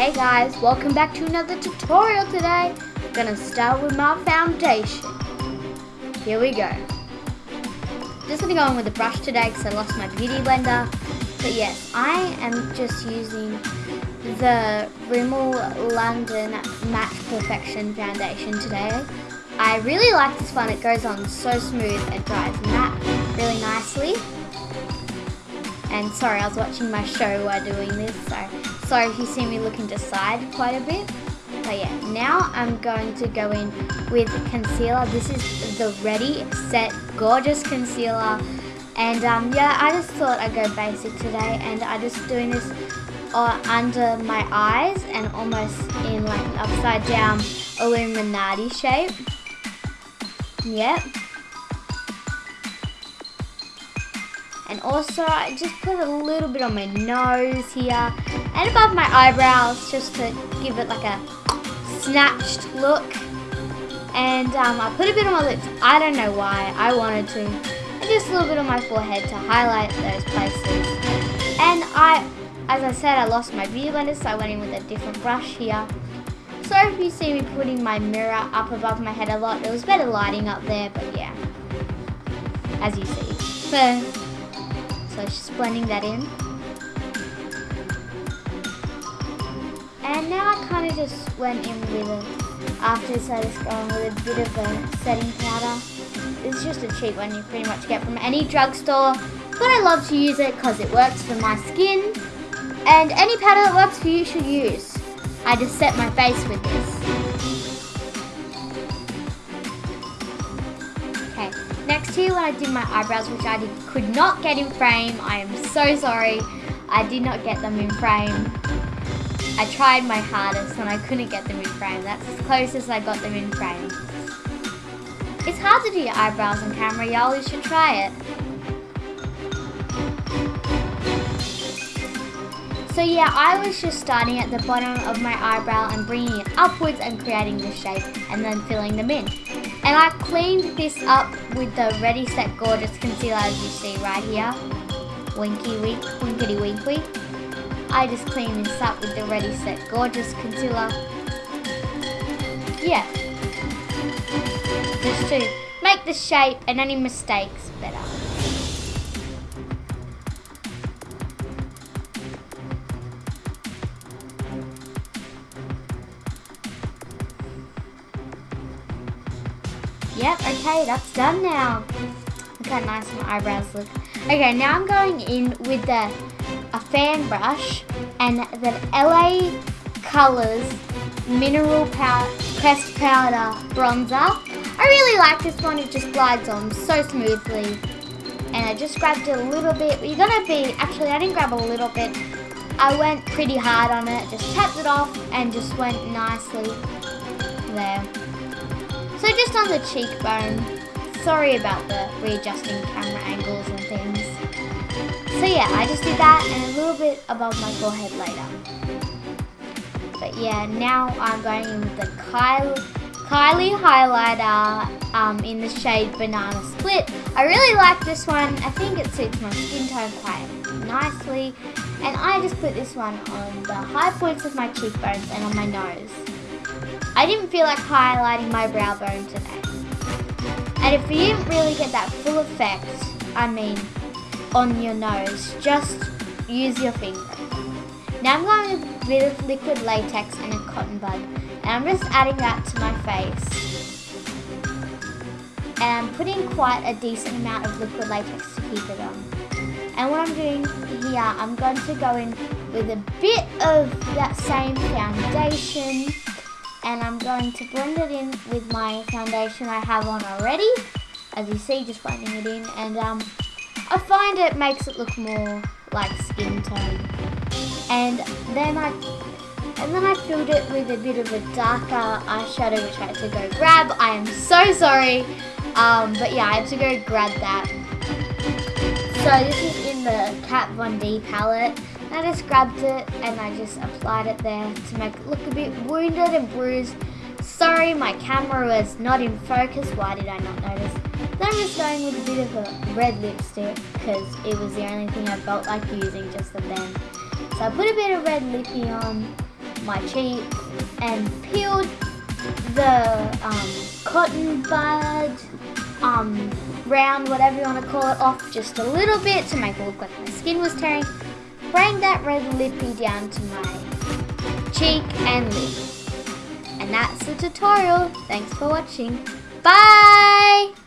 Hey guys, welcome back to another tutorial today. I'm gonna start with my foundation. Here we go. Just gonna go in with a brush today because I lost my beauty blender. But yes, I am just using the Rimmel London Matte Perfection foundation today. I really like this one, it goes on so smooth and dries matte really nicely. And sorry, I was watching my show while doing this, so sorry if you see me looking to side quite a bit. But yeah, now I'm going to go in with concealer. This is the Ready Set Gorgeous Concealer. And um, yeah, I just thought I'd go basic today and I'm just doing this uh, under my eyes and almost in like upside down Illuminati shape. Yep. And also, I just put a little bit on my nose here and above my eyebrows just to give it like a snatched look. And um, I put a bit on my lips. I don't know why. I wanted to. And just a little bit on my forehead to highlight those places. And I, as I said, I lost my beauty blender, so I went in with a different brush here. So if you see me putting my mirror up above my head a lot, it was better lighting up there, but yeah. As you see. So so just blending that in. And now I kind of just went in with it. After this I just going with a bit of a setting powder. It's just a cheap one you pretty much get from any drugstore. But I love to use it because it works for my skin. And any powder that works for you should use. I just set my face with this. Next when I did my eyebrows, which I did, could not get in frame. I am so sorry. I did not get them in frame. I tried my hardest and I couldn't get them in frame. That's as close as I got them in frame. It's hard to do your eyebrows on camera, y'all. You should try it. So yeah, I was just starting at the bottom of my eyebrow and bringing it upwards and creating the shape and then filling them in. And I cleaned this up with the Ready Set Gorgeous Concealer as you see right here. Winky wink, winkety winkly. I just cleaned this up with the Ready Set Gorgeous Concealer. Yeah. Just to make the shape and any mistakes better. Yep, okay, that's done now. Look how nice my eyebrows look. Okay, now I'm going in with the a fan brush and the LA Colors Mineral Power Pressed Powder Bronzer. I really like this one, it just glides on so smoothly. And I just grabbed a little bit. You're gonna be, actually I didn't grab a little bit. I went pretty hard on it, just tapped it off and just went nicely there. So just on the cheekbone. Sorry about the readjusting camera angles and things. So yeah, I just did that and a little bit above my forehead later. But yeah, now I'm going in with the Kylie, Kylie highlighter um, in the shade Banana Split. I really like this one. I think it suits my skin tone quite nicely. And I just put this one on the high points of my cheekbones and on my nose. I didn't feel like highlighting my brow bone today. And if you didn't really get that full effect, I mean, on your nose, just use your finger. Now I'm going with a bit of liquid latex and a cotton bud. And I'm just adding that to my face. And I'm putting quite a decent amount of liquid latex to keep it on. And what I'm doing here, I'm going to go in with a bit of that same foundation and I'm going to blend it in with my foundation I have on already. As you see, just blending it in, and um, I find it makes it look more like skin tone. And then I, and then I filled it with a bit of a darker eyeshadow, which I had to go grab. I am so sorry, um, but yeah, I had to go grab that. So this is the Kat Von D palette. I just grabbed it and I just applied it there to make it look a bit wounded and bruised. Sorry, my camera was not in focus. Why did I not notice? Then I'm just going with a bit of a red lipstick because it was the only thing I felt like using just then. So I put a bit of red lippy on my cheek and peeled the um, cotton bud, um, round, whatever you want to call it, off just a little bit to make it look like my skin was tearing. Bring that red lippy down to my cheek and lip. And that's the tutorial. Thanks for watching. Bye!